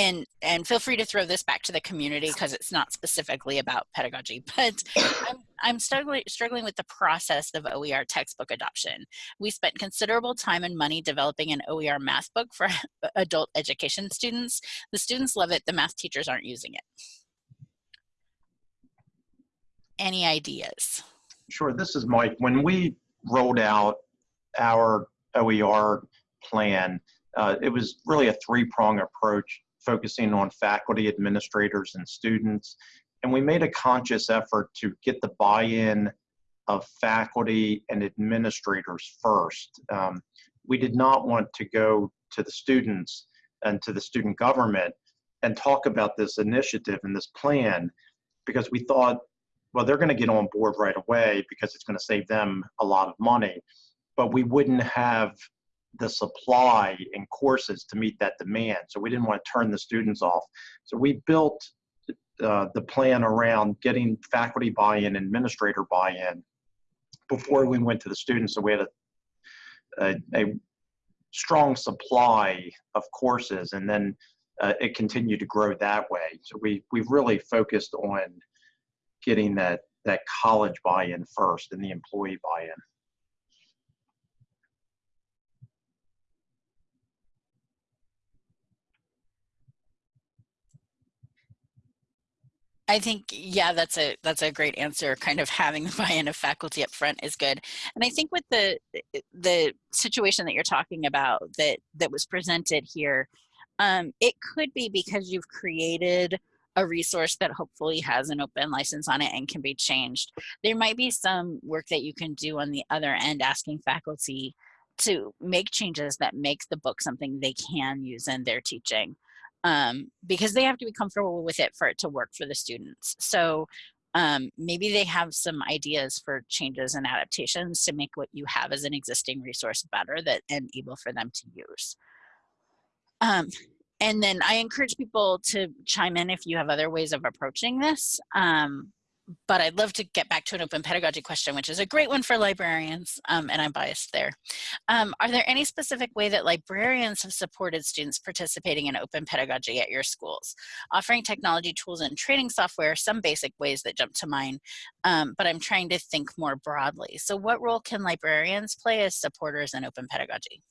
and and feel free to throw this back to the community because it's not specifically about pedagogy but i'm i'm struggling struggling with the process of oer textbook adoption. We spent considerable time and money developing an oer math book for adult education students. The students love it the math teachers aren't using it. Any ideas? Sure, this is Mike. When we rolled out our OER plan, uh, it was really a three-prong approach focusing on faculty, administrators, and students. And we made a conscious effort to get the buy-in of faculty and administrators first. Um, we did not want to go to the students and to the student government and talk about this initiative and this plan because we thought, well, they're going to get on board right away because it's going to save them a lot of money. But we wouldn't have the supply in courses to meet that demand. So we didn't want to turn the students off. So we built uh, the plan around getting faculty buy-in, administrator buy-in before we went to the students. So we had a, a, a strong supply of courses and then uh, it continued to grow that way. So we, we really focused on getting that, that college buy-in first and the employee buy-in. I think, yeah, that's a that's a great answer. Kind of having the buy-in of faculty up front is good. And I think with the the situation that you're talking about that that was presented here, um, it could be because you've created a resource that hopefully has an open license on it and can be changed. There might be some work that you can do on the other end asking faculty to make changes that make the book something they can use in their teaching um, because they have to be comfortable with it for it to work for the students. So um, maybe they have some ideas for changes and adaptations to make what you have as an existing resource better that and able for them to use. Um, and then I encourage people to chime in if you have other ways of approaching this. Um, but I'd love to get back to an open pedagogy question, which is a great one for librarians, um, and I'm biased there. Um, are there any specific way that librarians have supported students participating in open pedagogy at your schools? Offering technology tools and training software, some basic ways that jump to mind, um, but I'm trying to think more broadly. So what role can librarians play as supporters in open pedagogy?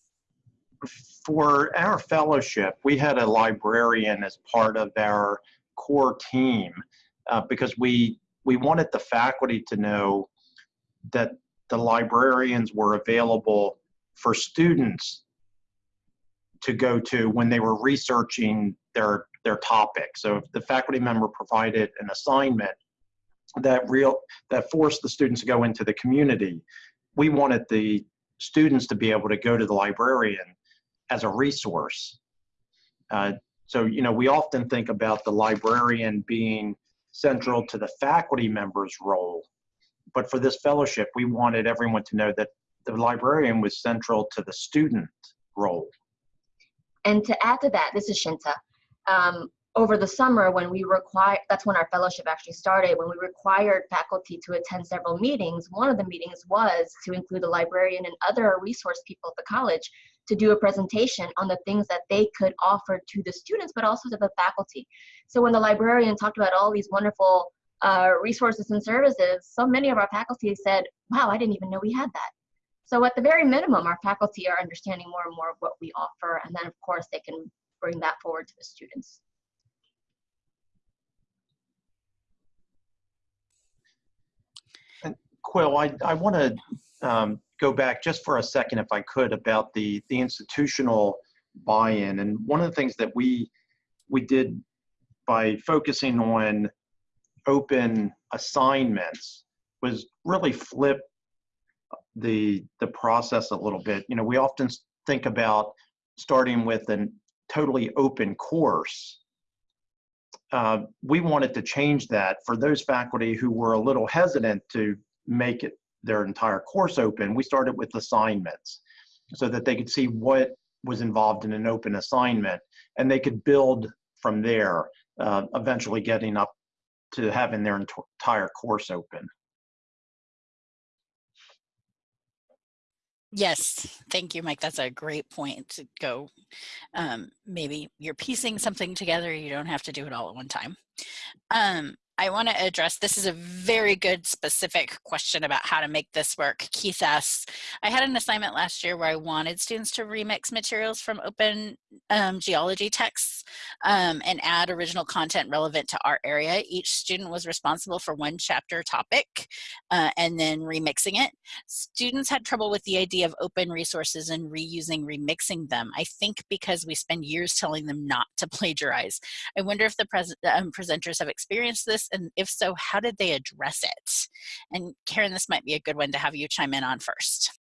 For our fellowship, we had a librarian as part of our core team uh, because we we wanted the faculty to know that the librarians were available for students to go to when they were researching their their topic. So if the faculty member provided an assignment that real that forced the students to go into the community, we wanted the students to be able to go to the librarian as a resource. Uh, so you know we often think about the librarian being central to the faculty member's role. But for this fellowship, we wanted everyone to know that the librarian was central to the student role. And to add to that, this is Shinta. Um, over the summer, when we require, that's when our fellowship actually started, when we required faculty to attend several meetings, one of the meetings was to include the librarian and other resource people at the college to do a presentation on the things that they could offer to the students, but also to the faculty. So when the librarian talked about all these wonderful uh, resources and services, so many of our faculty said, wow, I didn't even know we had that. So at the very minimum, our faculty are understanding more and more of what we offer, and then of course they can bring that forward to the students. Quill, I, I want to um, go back just for a second, if I could, about the the institutional buy-in. And one of the things that we we did by focusing on open assignments was really flip the the process a little bit. You know, we often think about starting with a totally open course, uh, we wanted to change that for those faculty who were a little hesitant to make it their entire course open. We started with assignments so that they could see what was involved in an open assignment and they could build from there, uh, eventually getting up to having their entire course open. Yes, thank you, Mike. That's a great point to go. Um, maybe you're piecing something together. You don't have to do it all at one time. Um, I want to address this is a very good specific question about how to make this work. Keith asks, I had an assignment last year where I wanted students to remix materials from open um, geology texts um, and add original content relevant to our area. Each student was responsible for one chapter topic uh, and then remixing it. Students had trouble with the idea of open resources and reusing, remixing them. I think because we spend years telling them not to plagiarize. I wonder if the pres um, presenters have experienced this and if so, how did they address it? And Karen, this might be a good one to have you chime in on first.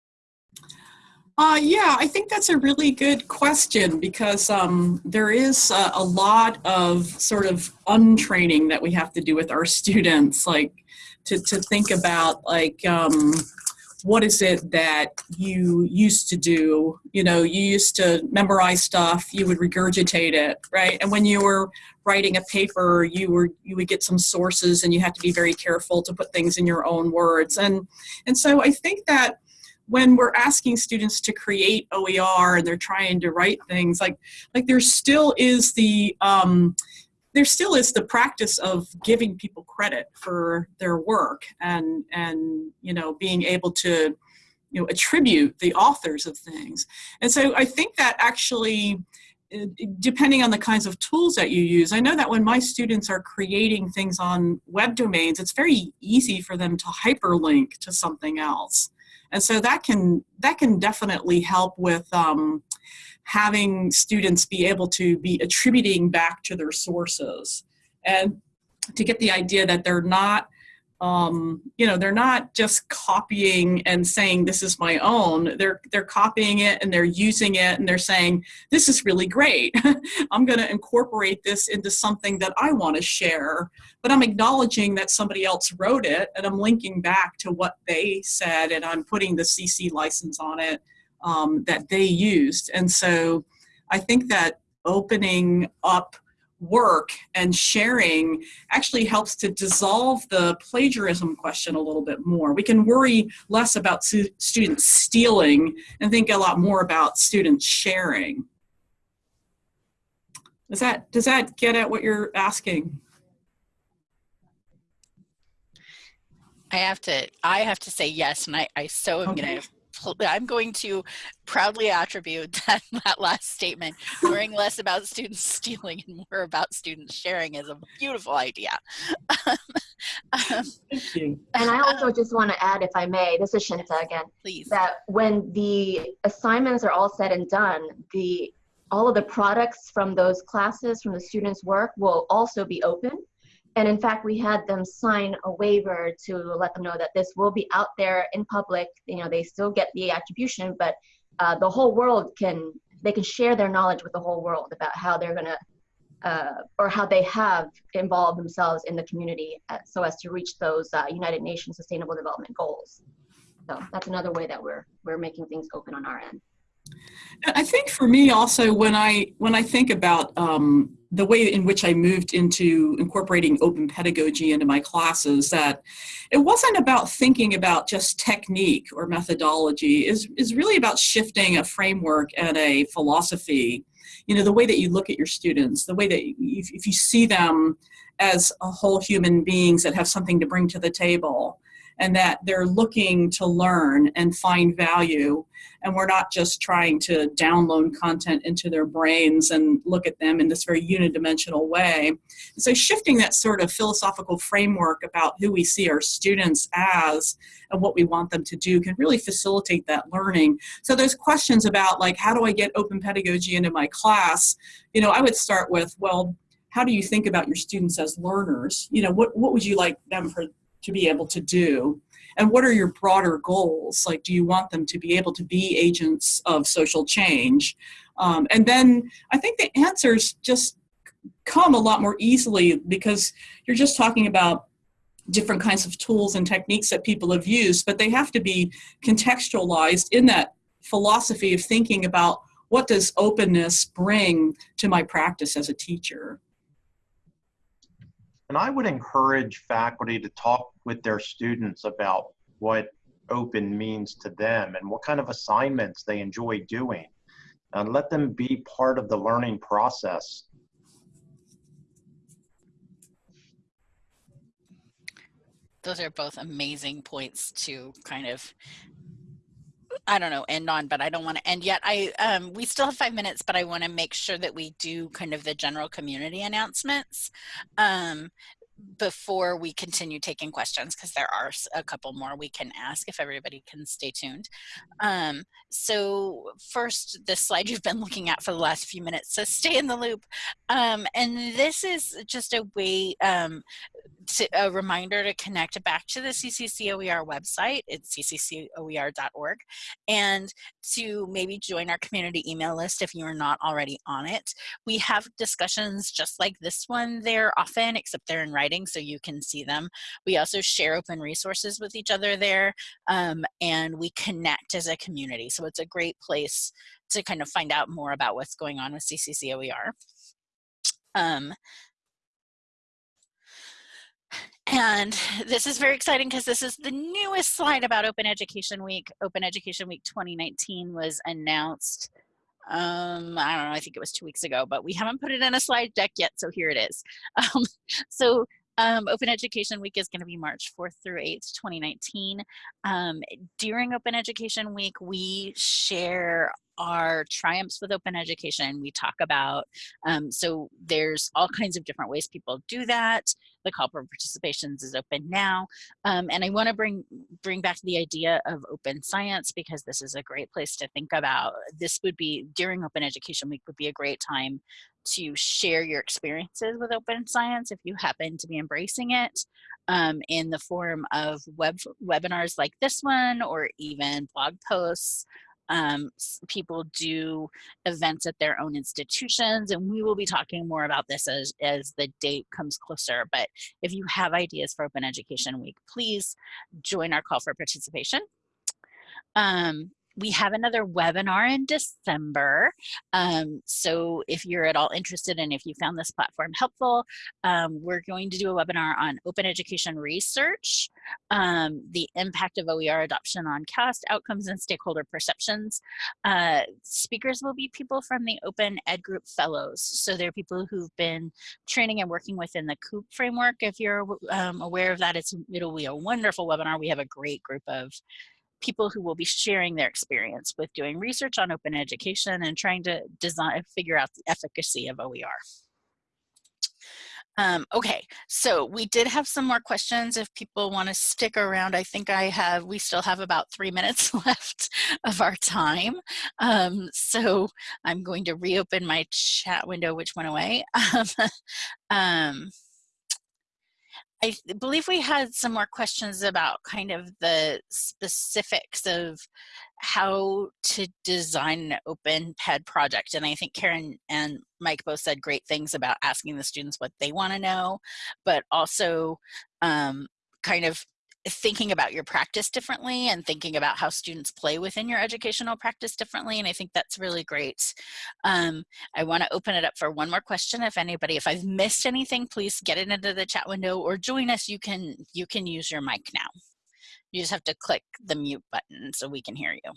Uh, yeah, I think that's a really good question because um, there is a, a, lot of sort of untraining that we have to do with our students, like to, to think about like um, what is it that you used to do? You know, you used to memorize stuff, you would regurgitate it, right? And when you were writing a paper, you were you would get some sources and you have to be very careful to put things in your own words. And and so I think that when we're asking students to create OER and they're trying to write things like like there still is the um, there still is the practice of giving people credit for their work and and you know being able to you know attribute the authors of things. And so i think that actually uh, depending on the kinds of tools that you use i know that when my students are creating things on web domains it's very easy for them to hyperlink to something else. And so that can that can definitely help with um, having students be able to be attributing back to their sources. And to get the idea that they're not um, you know they're not just copying and saying this is my own. They're they're copying it and they're using it and they're saying this is really great. I'm going to incorporate this into something that i want to share. But i'm acknowledging that somebody else wrote it and i'm linking back to what they said and i'm putting the cc license on it um, that they used. And so I think that opening up work and sharing actually helps to dissolve the plagiarism question a little bit more. We can worry less about students stealing and think a lot more about students sharing. Does that, does that get at what you're asking? I have to, I have to say yes, and I, I so am okay. gonna I'm going to proudly attribute that, that last statement. Worrying less about students stealing and more about students sharing is a beautiful idea. um, Thank you. And I also just want to add, if I may, this is Shinta again. Please. That when the assignments are all said and done, the all of the products from those classes, from the students' work, will also be open. And in fact, we had them sign a waiver to let them know that this will be out there in public. You know, they still get the attribution, but uh, the whole world can, they can share their knowledge with the whole world about how they're to, uh, or how they have involved themselves in the community uh, so as to reach those uh, United Nations Sustainable Development Goals. So that's another way that we're, we're making things open on our end. I think for me also when I when I think about um, the way in which I moved into incorporating open pedagogy into my classes that it wasn't about thinking about just technique or methodology. Is is really about shifting a framework and a philosophy. You know the way that you look at your students the way that if, if you see them as a whole human beings that have something to bring to the table and that they're looking to learn and find value and we're not just trying to download content into their brains and look at them in this very unidimensional way. And so shifting that sort of philosophical framework about who we see our students as and what we want them to do can really facilitate that learning. So those questions about like, how do I get open pedagogy into my class? You know, I would start with, well, how do you think about your students as learners? You know, what, what would you like them for, to be able to do? And what are your broader goals? Like, do you want them to be able to be agents of social change? Um, and then I think the answers just come a lot more easily because you're just talking about different kinds of tools and techniques that people have used, but they have to be contextualized in that philosophy of thinking about what does openness bring to my practice as a teacher. And I would encourage faculty to talk with their students about what open means to them and what kind of assignments they enjoy doing. And let them be part of the learning process. Those are both amazing points to kind of I don't know, end on, but I don't want to end yet. I um, we still have five minutes, but I want to make sure that we do kind of the general community announcements. Um, before we continue taking questions because there are a couple more we can ask if everybody can stay tuned. Um, so first, this slide you've been looking at for the last few minutes, so stay in the loop. Um, and this is just a way, um, to, a reminder to connect back to the CCCOER website. It's cccoer.org and to maybe join our community email list if you are not already on it. We have discussions just like this one there often, except they're in writing so you can see them. We also share open resources with each other there um, and we connect as a community. So it's a great place to kind of find out more about what's going on with CCCOER. Um, and this is very exciting because this is the newest slide about Open Education Week. Open Education Week 2019 was announced, um, I don't know, I think it was two weeks ago, but we haven't put it in a slide deck yet, so here it is. Um, so um, Open Education Week is going to be March 4th through 8th, 2019. Um, during Open Education Week, we share our triumphs with open education we talk about um, so there's all kinds of different ways people do that the call for participations is open now um, and i want to bring bring back the idea of open science because this is a great place to think about. This would be during open education week would be a great time to share your experiences with open science if you happen to be embracing it um, in the form of web webinars like this one or even blog posts um, people do events at their own institutions and we will be talking more about this as, as the date comes closer but if you have ideas for open education week please join our call for participation. Um, we have another webinar in December. Um, so if you're at all interested and if you found this platform helpful, um, we're going to do a webinar on open education research, um, the impact of OER adoption on CAST outcomes and stakeholder perceptions. Uh, speakers will be people from the Open Ed Group Fellows. So they're people who've been training and working within the COUP framework. If you're um, aware of that, it's, it'll be a wonderful webinar. We have a great group of people who will be sharing their experience with doing research on open education and trying to design, figure out the efficacy of OER. Um, okay, so we did have some more questions if people want to stick around. I think I have, we still have about three minutes left of our time. Um, so I'm going to reopen my chat window, which went away. um, I believe we had some more questions about kind of the specifics of how to design an open PED project. And I think Karen and Mike both said great things about asking the students what they want to know, but also um, kind of thinking about your practice differently and thinking about how students play within your educational practice differently. And I think that's really great. Um, I want to open it up for one more question. If anybody, if I've missed anything, please get it into the chat window or join us. You can, you can use your mic now. You just have to click the mute button so we can hear you.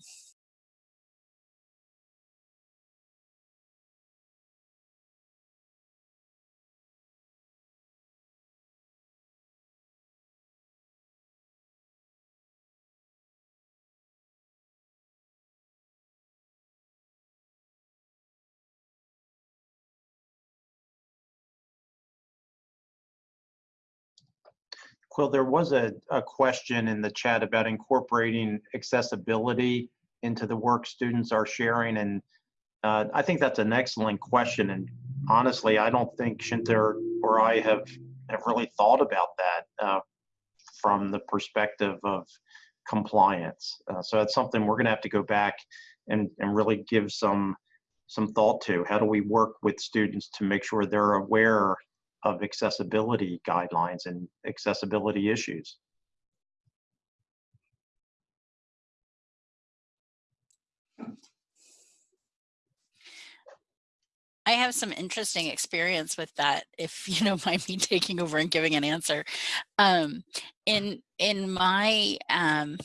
Quill, there was a, a question in the chat about incorporating accessibility into the work students are sharing. And uh, I think that's an excellent question. And honestly, I don't think Shinta or I have, have really thought about that uh, from the perspective of compliance. Uh, so that's something we're gonna have to go back and, and really give some some thought to. How do we work with students to make sure they're aware of accessibility guidelines and accessibility issues? I have some interesting experience with that, if you don't mind me taking over and giving an answer. Um, in in my um,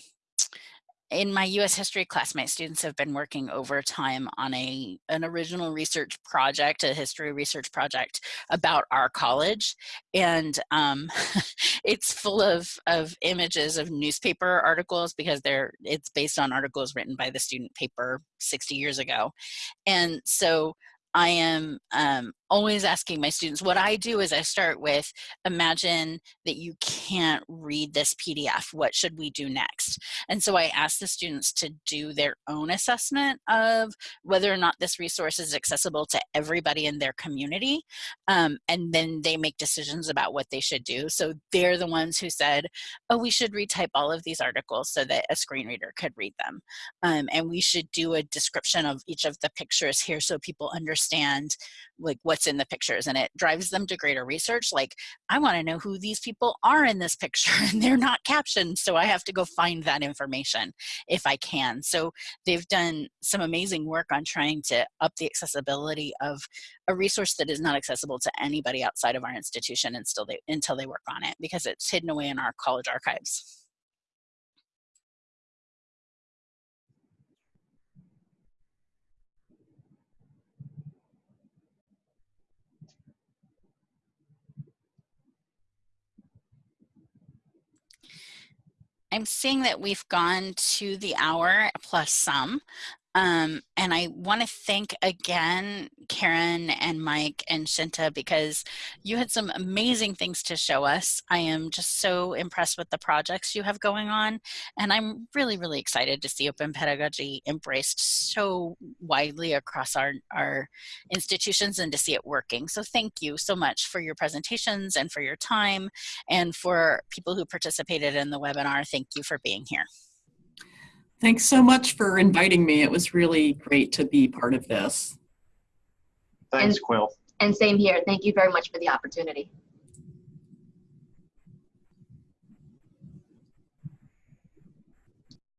in my U.S. history class, my students have been working overtime on a an original research project, a history research project about our college, and um, it's full of of images of newspaper articles because they're it's based on articles written by the student paper 60 years ago, and so I am um, always asking my students, what I do is I start with, imagine that you can't read this PDF, what should we do next? And so I ask the students to do their own assessment of whether or not this resource is accessible to everybody in their community. Um, and then they make decisions about what they should do. So they're the ones who said, oh, we should retype all of these articles so that a screen reader could read them. Um, and we should do a description of each of the pictures here so people understand like what's in the pictures and it drives them to greater research like i want to know who these people are in this picture and they're not captioned so i have to go find that information if i can. So they've done some amazing work on trying to up the accessibility of a resource that is not accessible to anybody outside of our institution and still they, until they work on it because it's hidden away in our college archives I'm seeing that we've gone to the hour plus some. Um, and I want to thank again Karen and Mike and Shinta because you had some amazing things to show us. I am just so impressed with the projects you have going on. And I'm really, really excited to see open pedagogy embraced so widely across our, our institutions and to see it working. So thank you so much for your presentations and for your time and for people who participated in the webinar. Thank you for being here. Thanks so much for inviting me. It was really great to be part of this. Thanks, And- Quill. And same here. Thank you very much for the opportunity.